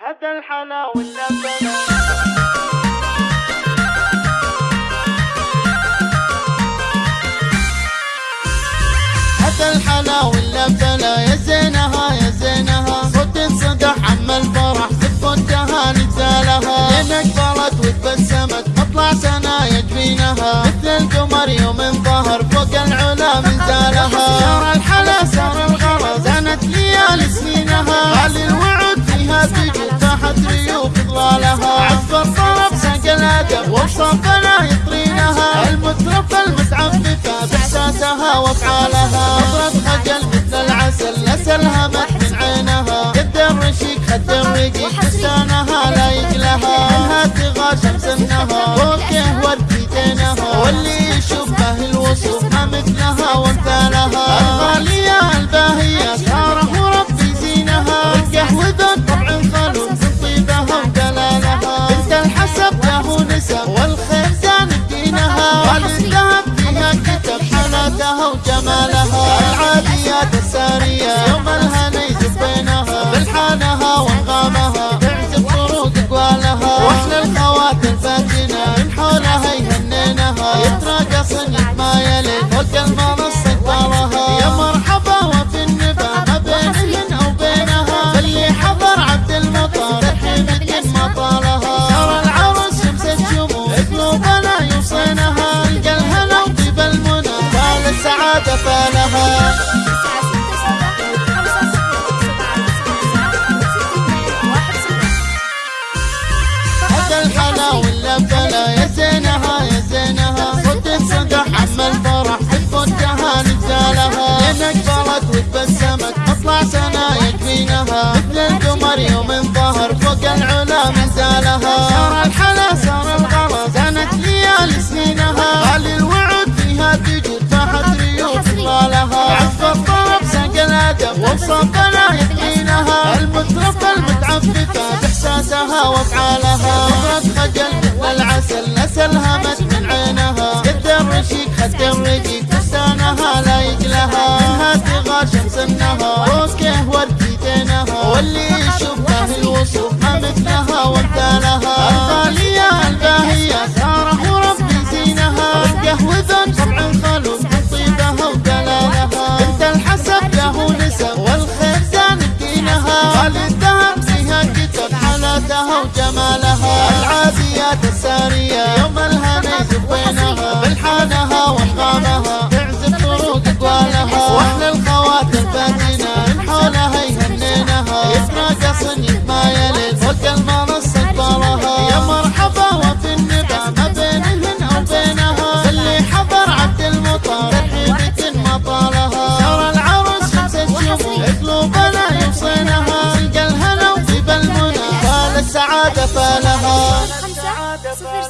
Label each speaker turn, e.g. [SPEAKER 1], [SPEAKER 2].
[SPEAKER 1] هذا الحلا
[SPEAKER 2] واللبن يا زينها يا زينها. صوت الفرح لين وتبسمت مطلع يجفينها مثل القمر يوم انظهر فوق العمر Some kind رائحتها وجمالها العاديات السارية. ما الحلا ولا يا زينها يا زينها صد الصدى عم الفرح تفكها نجالها لأنك كبرت وتبسمت أطلع سنة يكفينها مثل القمر يوم انظهر فوق العلا مزالها حكى إحساسها وافعالها نظرة خجل والعسل نسل همت من عينها. قد الرشيق خد الرقيق فستانها لا يجلها. منها تغار شمس النهار. روسكه ورديتينها واللي طالها